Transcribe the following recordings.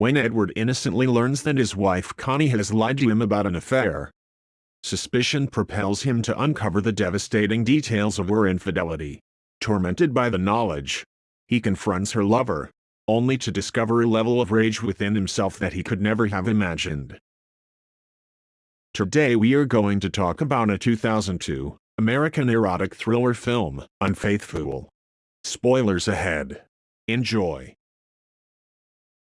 when Edward innocently learns that his wife Connie has lied to him about an affair. Suspicion propels him to uncover the devastating details of her infidelity. Tormented by the knowledge, he confronts her lover, only to discover a level of rage within himself that he could never have imagined. Today we are going to talk about a 2002 American erotic thriller film, Unfaithful. Spoilers ahead. Enjoy.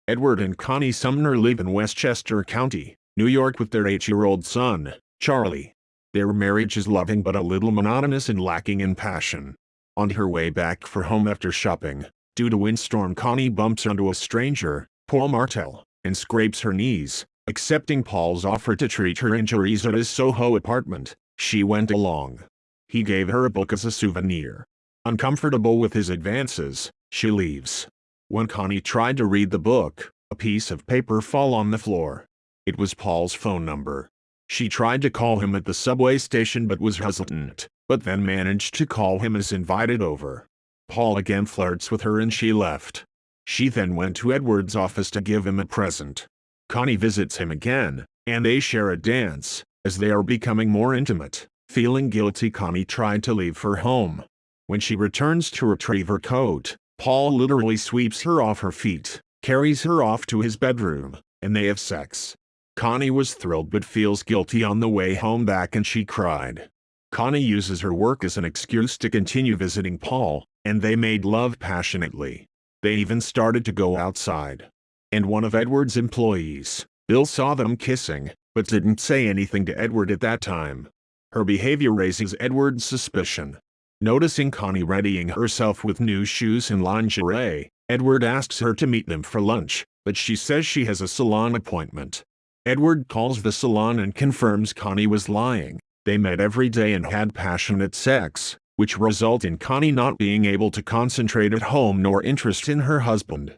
Edward and Connie Sumner live in Westchester County, New York with their eight-year-old son, Charlie. Their marriage is loving but a little monotonous and lacking in passion. On her way back for home after shopping, due to windstorm Connie bumps into a stranger, Paul Martel, and scrapes her knees. Accepting Paul's offer to treat her injuries at his Soho apartment, she went along. He gave her a book as a souvenir. Uncomfortable with his advances, she leaves. When Connie tried to read the book, a piece of paper fell on the floor. It was Paul's phone number. She tried to call him at the subway station but was hesitant, but then managed to call him as invited over. Paul again flirts with her and she left. She then went to Edward's office to give him a present. Connie visits him again, and they share a dance, as they are becoming more intimate. Feeling guilty Connie tried to leave for home. When she returns to retrieve her coat, Paul literally sweeps her off her feet, carries her off to his bedroom, and they have sex. Connie was thrilled but feels guilty on the way home back and she cried. Connie uses her work as an excuse to continue visiting Paul, and they made love passionately. They even started to go outside. And one of Edward's employees, Bill saw them kissing, but didn't say anything to Edward at that time. Her behavior raises Edward's suspicion, Noticing Connie readying herself with new shoes and lingerie, Edward asks her to meet them for lunch, but she says she has a salon appointment. Edward calls the salon and confirms Connie was lying. They met every day and had passionate sex, which result in Connie not being able to concentrate at home nor interest in her husband.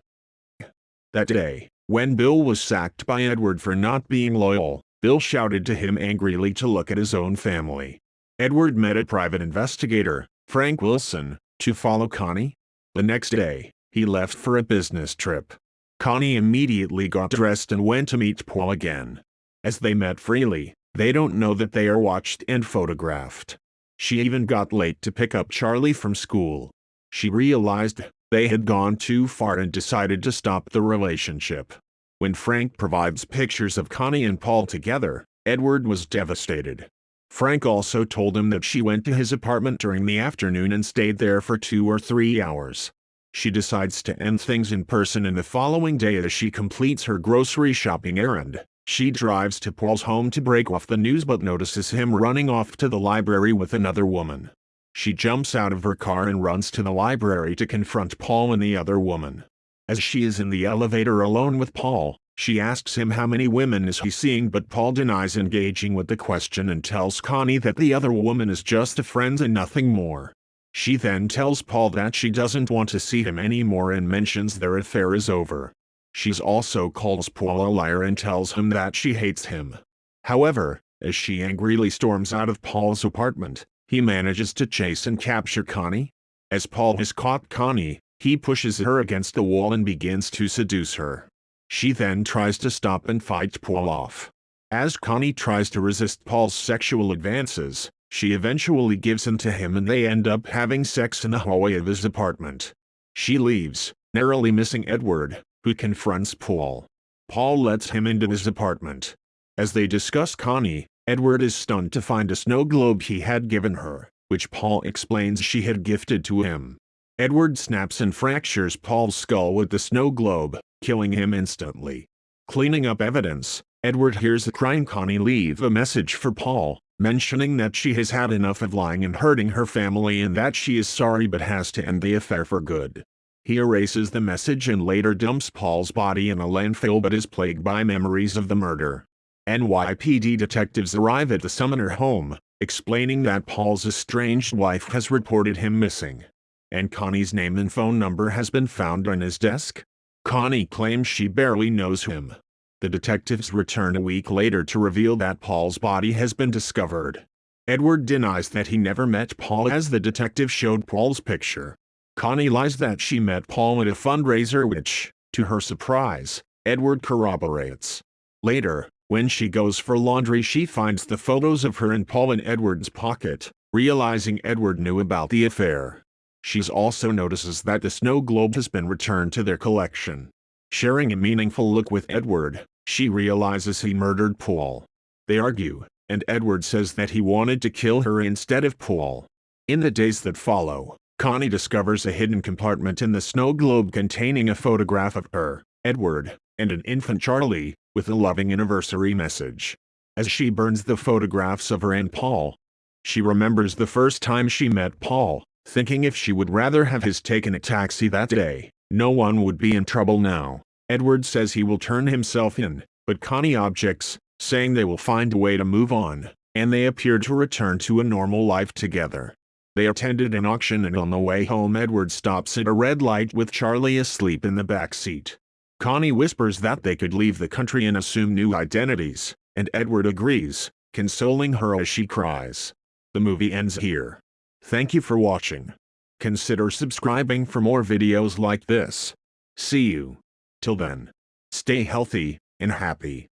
That day, when Bill was sacked by Edward for not being loyal, Bill shouted to him angrily to look at his own family. Edward met a private investigator, Frank Wilson, to follow Connie. The next day, he left for a business trip. Connie immediately got dressed and went to meet Paul again. As they met freely, they don't know that they are watched and photographed. She even got late to pick up Charlie from school. She realized they had gone too far and decided to stop the relationship. When Frank provides pictures of Connie and Paul together, Edward was devastated. Frank also told him that she went to his apartment during the afternoon and stayed there for two or three hours. She decides to end things in person and the following day as she completes her grocery shopping errand. She drives to Paul's home to break off the news but notices him running off to the library with another woman. She jumps out of her car and runs to the library to confront Paul and the other woman. As she is in the elevator alone with Paul, she asks him how many women is he seeing but Paul denies engaging with the question and tells Connie that the other woman is just a friend and nothing more. She then tells Paul that she doesn't want to see him anymore and mentions their affair is over. She's also calls Paul a liar and tells him that she hates him. However, as she angrily storms out of Paul's apartment, he manages to chase and capture Connie. As Paul has caught Connie, he pushes her against the wall and begins to seduce her. She then tries to stop and fight Paul off. As Connie tries to resist Paul's sexual advances, she eventually gives in to him and they end up having sex in the hallway of his apartment. She leaves, narrowly missing Edward, who confronts Paul. Paul lets him into his apartment. As they discuss Connie, Edward is stunned to find a snow globe he had given her, which Paul explains she had gifted to him. Edward snaps and fractures Paul's skull with the snow globe, killing him instantly. Cleaning up evidence, Edward hears the crying Connie leave a message for Paul, mentioning that she has had enough of lying and hurting her family and that she is sorry but has to end the affair for good. He erases the message and later dumps Paul's body in a landfill but is plagued by memories of the murder. NYPD detectives arrive at the Sumner home, explaining that Paul's estranged wife has reported him missing. And Connie's name and phone number has been found on his desk. Connie claims she barely knows him. The detectives return a week later to reveal that Paul's body has been discovered. Edward denies that he never met Paul as the detective showed Paul's picture. Connie lies that she met Paul at a fundraiser which, to her surprise, Edward corroborates. Later, when she goes for laundry she finds the photos of her and Paul in Edward's pocket, realizing Edward knew about the affair. She also notices that the snow globe has been returned to their collection. Sharing a meaningful look with Edward, she realizes he murdered Paul. They argue, and Edward says that he wanted to kill her instead of Paul. In the days that follow, Connie discovers a hidden compartment in the snow globe containing a photograph of her, Edward, and an infant Charlie, with a loving anniversary message. As she burns the photographs of her and Paul, she remembers the first time she met Paul, thinking if she would rather have his taken a taxi that day, no one would be in trouble now. Edward says he will turn himself in, but Connie objects, saying they will find a way to move on, and they appear to return to a normal life together. They attended an auction and on the way home Edward stops at a red light with Charlie asleep in the back seat. Connie whispers that they could leave the country and assume new identities, and Edward agrees, consoling her as she cries. The movie ends here. Thank you for watching. Consider subscribing for more videos like this. See you. Till then, stay healthy and happy.